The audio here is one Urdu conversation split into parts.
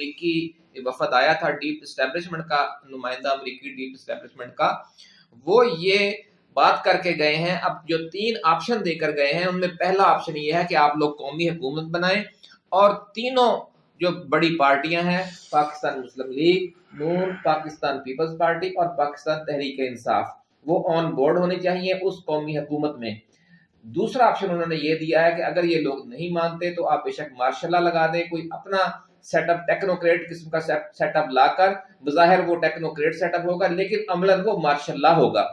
امریکی وفد آیا تھا ڈیپ اسٹیبلشمنٹ کا، نمائندہ امریکی ڈیپ اسٹیبلشمنٹ کا۔ وہ یہ بات کر کے گئے ہیں۔ اب جو تین آپشن دے کر گئے ہیں، ان میں پہلا آپشن یہ ہے کہ آپ لوگ قومی حکومت بنائیں۔ اور تینوں جو بڑی پارٹیاں ہیں، Pakistan Muslim League Noon Pakistan Peoples Party اور پاکستان تحریک انصاف۔ وہ آن بورڈ ہونے چاہیے اس قومی حکومت میں۔ دوسرا آپشن انہوں نے یہ دیا ہے کہ اگر یہ لوگ نہیں مانتے تو آپ بے شک مارشاء اللہ لگا دیں۔ کوئی اپنا سیٹ اپ ٹیکنوکریٹ قسم کا سیٹ اپ لا کر، بظاہر وہ ٹیکنوکریٹ سیٹ اپ ہوگا، لیکن عملاً وہ مارشاء اللہ ہوگا۔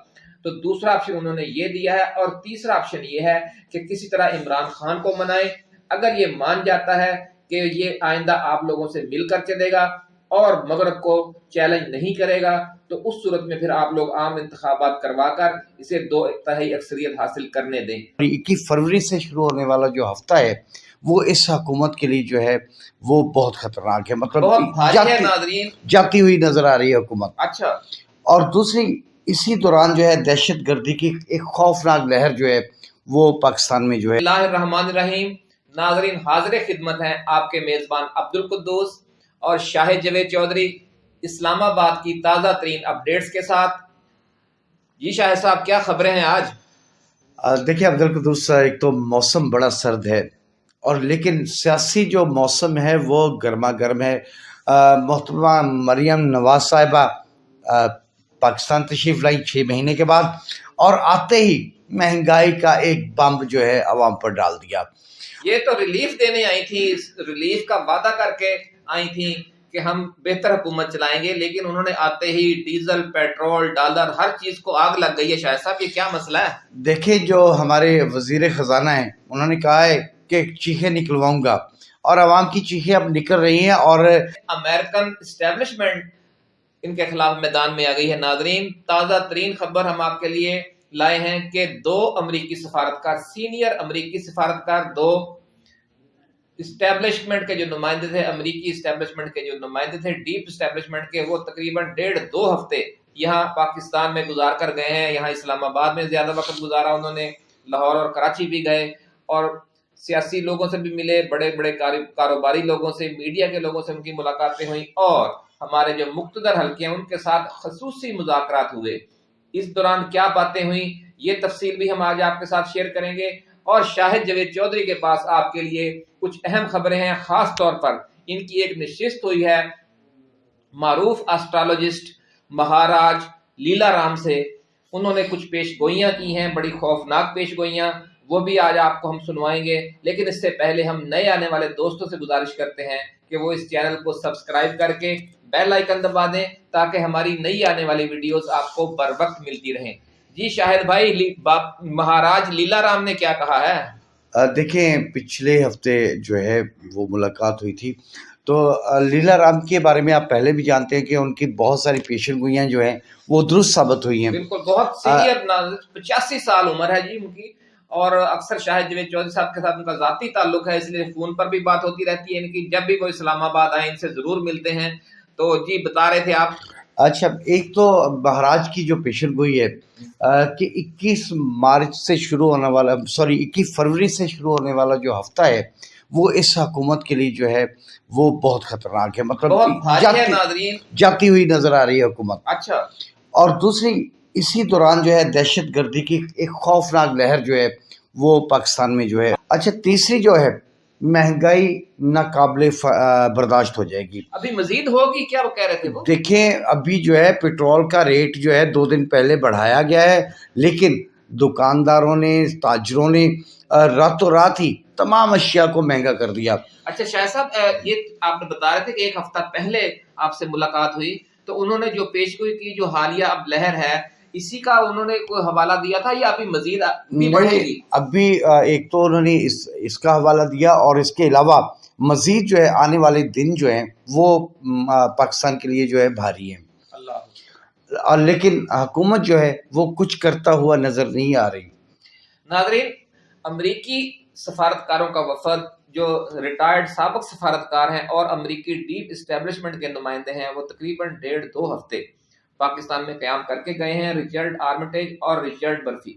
تو دوسرا آپشن انہوں نے یہ دیا ہے، اور تیسرا آپشن یہ ہے کہ کسی طرح عمران خان کو منائے اگر یہ مان جاتا ہے کہ یہ آئندہ آپ لوگوں سے مل کر چلے گا اور مغرب کو چیلنج نہیں کرے گا تو اس صورت میں پھر آپ لوگ عام انتخابات کروا کر اسے دو اتحائی اکثریت حاصل کرنے دیں۔ اکیس فروری سے شروع ہونے والا جو ہفتہ ہے وہ اس حکومت کے لیے جو ہے وہ بہت خطرناک ہے۔ مطلب بہت بھاری ہے جاتی, ناظرین۔ جاتی ہوئی نظر آ رہی ہے حکومت۔ اچھا۔ اور دوسری اسی دوران جو ہے دہشت گردی کی ایک خوفناک لہر جو ہے وہ پاکستان میں جو ہے۔ اللہ الرحمن الرحیم۔ ناظرین حاضر خدمت ہیں آپ کے میزبان عبد القدوس اور شاہ جوید چودھری اسلام آباد کی تازہ ترین اپڈیٹس کے ساتھ۔ جی شاہ صاحب کیا خبریں ہیں آج؟ آ، دیکھیں عبد القدوس صاحب ایک تو موسم بڑا سرد ہے اور لیکن سیاسی جو موسم ہے وہ گرما گرم ہے۔ محترمہ مریم نواز صاحبہ پاکستان تشریف لائی چھ مہینے کے بعد اور آتے ہی مہنگائی کا ایک بمب جو ہے عوام پر ڈال دیا۔ یہ تو ریلیف دینے آئی تھی ریلیف کا وعدہ کر کے آئی تھی کہ ہم بہتر حکومت چلائیں گے لیکن انہوں نے آتے ہی ڈیزل پیٹرول ڈالر ہر چیز کو آگ لگ گئی ہے۔ شاہ صاحب یہ کیا مسئلہ ہے؟ دیکھیں جو ہمارے وزیر خزانہ ہیں انہوں نے کہا ہے کہ چیخیں نکلواؤں گا اور عوام کی چیخیں اب نکل رہی ہیں اور امریکن اسٹیبلشمنٹ ان کے خلاف میدان میں آ گئی ہے۔ ناظرین تازہ ترین خبر ہم آپ کے لیے لائے ہیں کہ دو امریکی سفارتکار سینئر امریکی سفارتکار دو اسٹیبلشمنٹ کے جو نمائندے تھے، امریکی اسٹیبلشمنٹ کے جو نمائندے تھے ڈیپ اسٹیبلشمنٹ کے، وہ تقریباً ڈیڑھ دو ہفتے یہاں پاکستان میں گزار کر گئے ہیں۔ یہاں اسلام آباد میں زیادہ وقت گزارا انہوں نے، لاہور اور کراچی بھی گئے۔ اور سیاسی لوگوں سے بھی ملے، بڑے بڑے کاروباری لوگوں سے میڈیا کے لوگوں سے ان کی ملاقاتیں ہوئیں۔ اور ہمارے جو مقتدر حلقے ہیں، ان کے ساتھ خصوصی مذاکرات ہوئے۔ اس دوران کیا باتیں ہوئیں، یہ تفصیل بھی ہم آج آپ کے ساتھ شیئر کریں گے۔ اور شاہد جوید چودھری کے پاس آپ کے لیے کچھ اہم خبریں ہیں، خاص طور پر ان کی ایک نشست ہوئی ہے معروف اسٹرالوجسٹ مہاراج لیلا رام سے۔ انہوں نے کچھ پیش گوئیاں کی ہیں، بڑی خوفناک پیش گوئیاں، وہ بھی آج آپ کو ہم سنوائیں گے۔ لیکن اس سے پہلے ہم نئے آنے والے دوستوں سے گزارش کرتے ہیں کہ وہ اس چینل کو سبسکرائب کر کے بیل آئیکن دبا دیں تاکہ ہماری نئی آنے والی ویڈیوز آپ کو بر وقت ملتی رہیں۔ جی شاہد بھائی مہاراج لیلا رام نے کیا کہا ہے؟ دیکھیں پچھلے ہفتے جو ہے وہ ملاقات ہوئی تھی۔ تو لیلا رام کے بارے میں آپ پہلے بھی جانتے ہیں کہ ان کی بہت ساری پیشن گوئیاں جو ہیں وہ درست ثابت ہوئی ہیں۔ بالکل بہت سینئر پچاسی سال عمر ہے جی ان کی۔ اور اکثر شاہد جوید چودھری صاحب کے ساتھ ان کا ذاتی تعلق ہے اس لیے فون پر بھی بات ہوتی رہتی ہے ان کی۔ جب بھی وہ اسلام آباد آئیں ان سے ضرور ملتے ہیں۔ تو جی بتا رہے تھے آپ۔ اچھا ایک تو مہاراج کی جو پیشن گوئی ہے کہ اکیس مارچ سے شروع ہونے والا سوری اکیس فروری سے شروع ہونے والا جو ہفتہ ہے وہ اس حکومت کے لیے جو ہے وہ بہت خطرناک ہے۔ مطلب جاتی, جاتی ہوئی نظر آ رہی ہے حکومت۔ اچھا۔ اور دوسری اسی دوران جو ہے دہشت گردی کی ایک خوفناک لہر جو ہے وہ پاکستان میں جو ہے۔ اچھا تیسری جو ہے مہنگائی ناقابل برداشت ہو جائے گی۔ ابھی مزید ہوگی کیا وہ کہہ رہے تھے وہ؟ دیکھیں ابھی جو ہے پیٹرول کا ریٹ جو ہے دو دن پہلے بڑھایا گیا ہے لیکن دکانداروں نے تاجروں نے راتوں رات ہی تمام اشیاء کو مہنگا کر دیا۔ اچھا شاہ صاحب یہ آپ نے بتا رہے تھے کہ ایک ہفتہ پہلے آپ سے ملاقات ہوئی تو انہوں نے جو پیشگوئی کی جو حالیہ اب لہر ہے اسی کا انہوں نے کوئی حوالہ دیا تھا یا ابھی مزید نہیں ابھی ایک تو انہوں نے اس اس کا حوالہ دیا اور اس کے علاوہ مزید جو ہے آنے والے دن جو ہیں وہ پاکستان کے لیے جو ہے بھاری ہیں۔ اللہ۔ اور لیکن حکومت جو ہے وہ کچھ کرتا ہوا نظر نہیں آ رہی۔ ناظرین امریکی سفارتکاروں کا وفد جو ریٹائرڈ سابق سفارتکار ہیں اور امریکی ڈیپ اسٹیبلشمنٹ کے نمائندے ہیں وہ تقریباً ڈیڑھ دو ہفتے پاکستان میں قیام کر کے گئے ہیں ریچرڈ آرمٹیج اور ریچرڈ برفی۔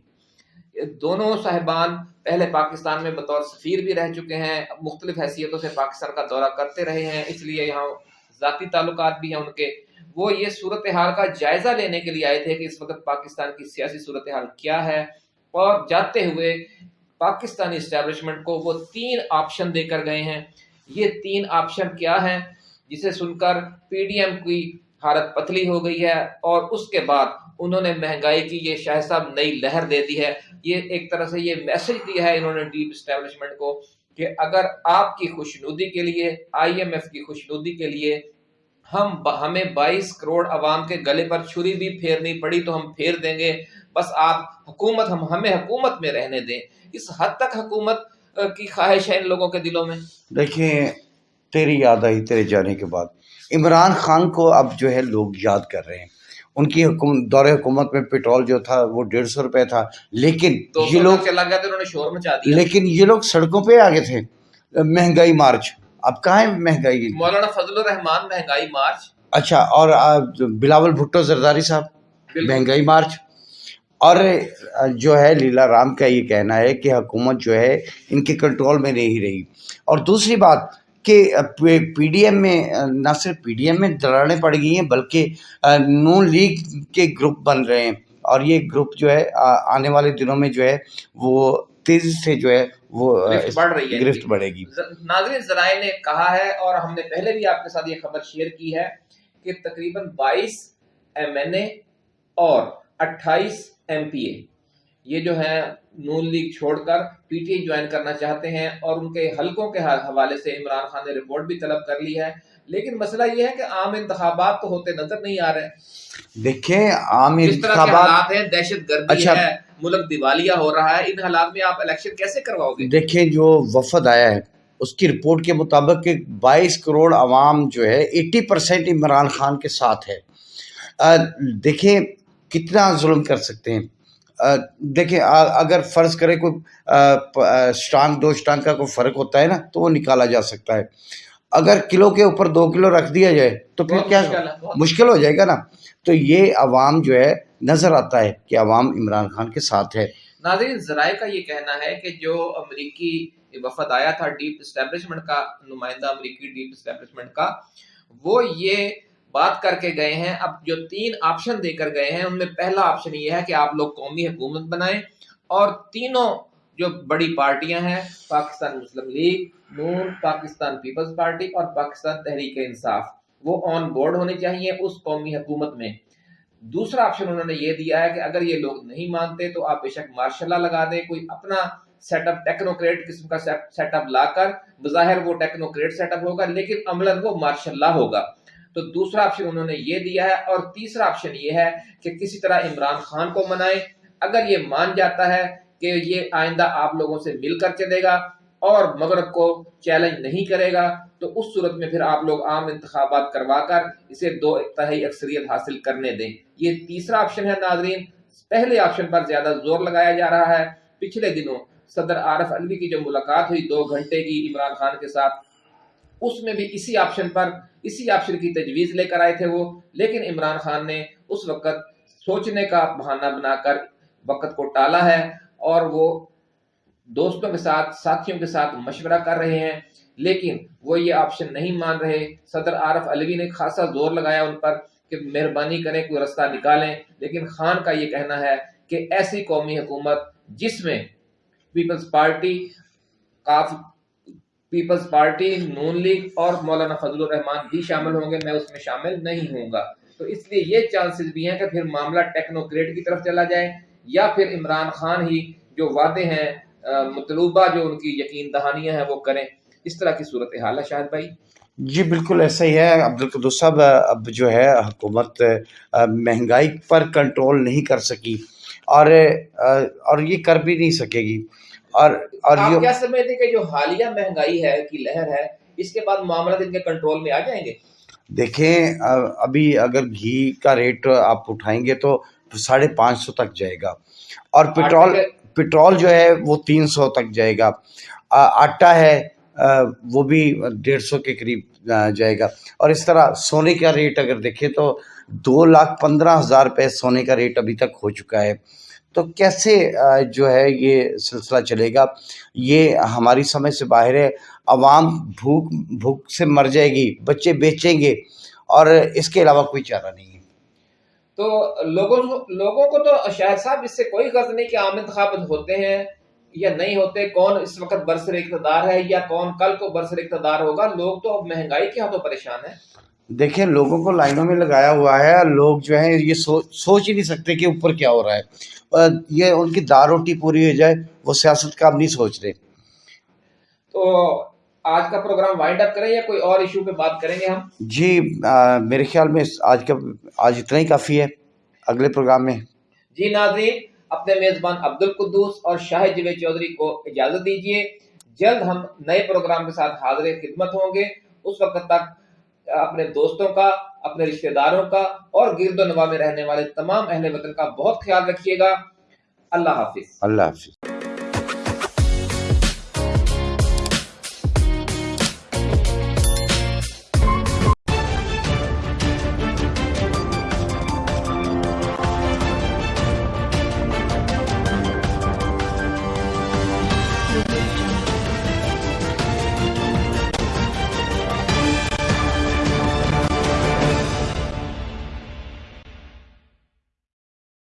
دونوں صاحبان پہلے پاکستان میں بطور سفیر بھی رہ چکے ہیں مختلف حیثیتوں سے پاکستان کا دورہ کرتے رہے ہیں، اس لیے یہاں ذاتی تعلقات بھی ہیں ان کے۔ وہ یہ صورتحال کا جائزہ لینے کے لیے آئے تھے کہ اس وقت پاکستان کی سیاسی صورتحال کیا ہے۔ اور جاتے ہوئے پاکستانی اسٹیبلشمنٹ کو وہ تین آپشن دے کر گئے ہیں۔ یہ تین آپشن کیا ہیں؟ جسے سن کر پی ڈی ایم کی حالت پتلی ہو گئی ہے اور اس کے بعد انہوں نے مہنگائی کی، یہ شاہ صاحب نئی لہر دے دی ہے۔ یہ ایک طرح سے یہ میسج دیا ہے انہوں نے ڈیپ اسٹیبلشمنٹ کو کہ اگر آپ کی خوشنودی کے لیے آئی ایم ایف کی خوشنودی کے لیے ہم ہمیں بائیس کروڑ عوام کے گلے پر چھری بھی پھیرنی پڑی تو ہم پھیر دیں گے۔ بس آپ حکومت، ہم، ہمیں حکومت میں رہنے دیں۔ اس حد تک حکومت کی خواہش ہے ان لوگوں کے دلوں میں؟ دیکھیں، تیری یاد آئی، تیرے جانے کے بعد۔ عمران خان کو اب جو ہے لوگ یاد کر رہے ہیں۔ ان کی حکومت دور حکومت میں پیٹرول جو تھا وہ ڈیڑھ سو روپے تھا۔ لیکن یہ لوگ چلا گیا انہوں نے شور مچا دیا۔ لیکن یہ لوگ سڑکوں پہ آگے تھے۔ مہنگائی مارچ۔ اب کہاں ہے مہنگائی؟ مولانا فضل الرحمان مہنگائی مارچ۔ اچھا اور بلاول بھٹو زرداری صاحب مہنگائی مارچ۔ اور جو ہے لیلا رام کا یہ کہنا ہے کہ حکومت جو ہے ان کے کنٹرول میں نہیں رہی۔ اور دوسری بات کہ پی ڈی ایم میں نہ صرف پی ڈی ایم میں دراڑیں پڑ گئی ہیں بلکہ نون لیگ کے گروپ بن رہے ہیں۔ اور یہ گروپ جو ہے آنے والے دنوں میں جو ہے وہ تیزی سے جو ہے وہ بڑھ رہی ہے۔ گرفت بڑھے گی۔ ناظرین ذرائع نے کہا ہے اور ہم نے پہلے بھی آپ کے ساتھ یہ خبر شیئر کی ہے کہ تقریباً بائیس ایم این اے اور اٹھائیس ایم پی اے یہ جو ہے نون لیگ چھوڑ کر پی ٹی آئی جوائن کرنا چاہتے ہیں اور ان کے حلقوں کے حوالے سے عمران خان نے رپورٹ بھی طلب کر لی ہے۔ لیکن مسئلہ یہ ہے کہ عام انتخابات تو ہوتے نظر نہیں آ رہے۔ دیکھیں عام حالات ہیں دہشت گردی اچھا۔ ہے ملک دیوالیہ ہو رہا ہے ان حالات میں آپ الیکشن کیسے کرواؤ گے؟ دیکھیں جو وفد آیا ہے اس کی رپورٹ کے مطابق کہ بائیس کروڑ عوام جو ہے ایٹی پرسینٹ عمران خان کے ساتھ ہے۔ دیکھیں کتنا ظلم کر سکتے ہیں۔ دیکھیں اگر فرض کرے کوئی اسٹانگ دو اسٹانگ کا کوئی فرق ہوتا ہے نا تو وہ نکالا جا سکتا ہے۔ اگر کلو کے اوپر دو کلو رکھ دیا جائے تو پھر کیا مشکل ہو جائے گا نا۔ تو یہ عوام جو ہے نظر آتا ہے کہ عوام عمران خان کے ساتھ ہے۔ ناظرین ذرائع کا یہ کہنا ہے کہ جو امریکی وفد آیا تھا ڈیپ اسٹیبلشمنٹ کا نمائندہ امریکی ڈیپ اسٹیبلشمنٹ کا وہ یہ بات کر کے گئے ہیں۔ اب جو تین آپشن دے کر گئے ہیں، ان میں پہلا آپشن یہ ہے کہ آپ لوگ قومی حکومت بنائیں۔ اور تینوں جو بڑی پارٹیاں ہیں، Pakistan Muslim League, Noon, Pakistan Peoples Party اور پاکستان تحریک انصاف، وہ آن بورڈ ہونی چاہیے اس قومی حکومت میں۔ دوسرا آپشن انہوں نے یہ دیا ہے کہ اگر یہ لوگ نہیں مانتے تو آپ بے شک مارشاء اللہ لگا دیں۔ کوئی اپنا سیٹ اپ ٹیکنوکریٹ قسم کا سیٹ اپ لا کر، بظاہر وہ ٹیکنوکریٹ سیٹ اپ ہوگا، لیکن عملاً وہ مارشاء اللہ ہوگا۔ تو دوسرا آپشن انہوں نے یہ دیا ہے اور تیسرا آپشن یہ ہے کہ کسی طرح عمران خان کو منائے اگر یہ مان جاتا ہے کہ یہ آئندہ آپ لوگوں سے مل کر چلے گا اور مغرب کو چیلنج نہیں کرے گا، تو اس صورت میں پھر آپ لوگ عام انتخابات کروا کر اسے دو اتحائی اکثریت حاصل کرنے دیں۔ یہ تیسرا آپشن ہے ناظرین۔ پہلے آپشن پر زیادہ زور لگایا جا رہا ہے۔ پچھلے دنوں صدر عارف علوی کی جو ملاقات ہوئی، دو گھنٹے کی عمران خان کے ساتھ اس میں بھی اسی آپشن پر اسی آپشن کی تجویز لے کر آئے تھے وہ۔ لیکن عمران خان نے اس وقت سوچنے کا بہانہ بنا کر وقت کو ٹالا ہے اور وہ دوستوں کے ساتھ، ساتھیوں کے ساتھ مشورہ کر رہے ہیں۔ لیکن وہ یہ آپشن نہیں مان رہے۔ صدر عارف علوی نے خاصا زور لگایا ان پر کہ مہربانی کریں، کوئی رستہ نکالیں۔ لیکن خان کا یہ کہنا ہے کہ ایسی قومی حکومت جس میں Peoples Party Peoples Party, Noon League اور مولانا فضل الرحمان بھی شامل ہوں گے، میں اس میں شامل نہیں ہوں گا۔ تو اس لیے یہ چانسز بھی ہیں کہ پھر معاملہ ٹیکنوکریٹ کی طرف چلا جائے یا پھر عمران خان ہی جو وعدے ہیں مطلوبہ جو ان کی یقین دہانیاں ہیں وہ کریں۔ اس طرح کی صورت حال ہے شاہد بھائی؟ جی بالکل ایسا ہی ہے۔ عبدالقدس صاحب اب جو ہے، حکومت مہنگائی پر کنٹرول نہیں کر سکی اور اور یہ کر بھی نہیں سکے گی۔ اور اور آپ کیا سمجھتے کہ جو حالیہ مہنگائی ہے کی لہر ہے اس کے بعد معاملات ان کے کنٹرول میں آ جائیں گے؟ دیکھیں ابھی اگر گھی کا ریٹ آپ اٹھائیں گے تو ساڑھے پانچ سو تک جائے گا۔ اور پیٹرول پیٹرول جو ہے وہ تین سو تک جائے گا۔ آٹا ہے وہ بھی ڈیڑھ سو کے قریب جائے گا۔ اور اس طرح سونے کا ریٹ اگر دیکھیں تو دو لاکھ پندرہ ہزار روپے سونے کا ریٹ ابھی تک ہو چکا ہے۔ تو کیسے جو ہے یہ سلسلہ چلے گا؟ یہ ہماری سمجھ سے باہر ہے، عوام بھوک بھوک سے مر جائے گی، بچے بیچیں گے، اور اس کے علاوہ کوئی چارہ نہیں ہے۔ تو لوگوں لوگوں کو تو شاہد صاحب، اس سے کوئی غرض نہیں کہ عام انتخابات ہوتے ہیں یا نہیں ہوتے، کون اس وقت برسر اقتدار ہے یا کون کل کو برسر اقتدار ہوگا؟ لوگ تو اب مہنگائی کے ہاتھوں پریشان ہیں۔ دیکھیں لوگوں کو لائنوں میں لگایا ہوا ہے لوگ جو ہیں یہ سوچ سوچ ہی نہیں سکتے کہ اوپر کیا ہو رہا ہے۔ یہ ان کی دار روٹی پوری ہو جائے وہ سیاست کا اب نہیں سوچ رہے۔ تو آج کا پروگرام وائنڈ اپ کریں یا کوئی اور ایشو پہ بات کریں گے ہم؟ جی میرے خیال میں آج کا آج اتنا ہی کافی ہے۔ اگلے پروگرام میں۔ جی ناظرین اپنے میزبان عبد القدوس اور شاہ جوید چودھری کو اجازت دیجیے جلد ہم نئے پروگرام کے ساتھ حاضر خدمت ہوں گے۔ اس وقت تک اپنے دوستوں کا، اپنے رشتہ داروں کا اور گرد و نواح میں رہنے والے تمام اہل وطن کا بہت خیال رکھیے گا۔ اللہ حافظ۔ اللہ حافظ۔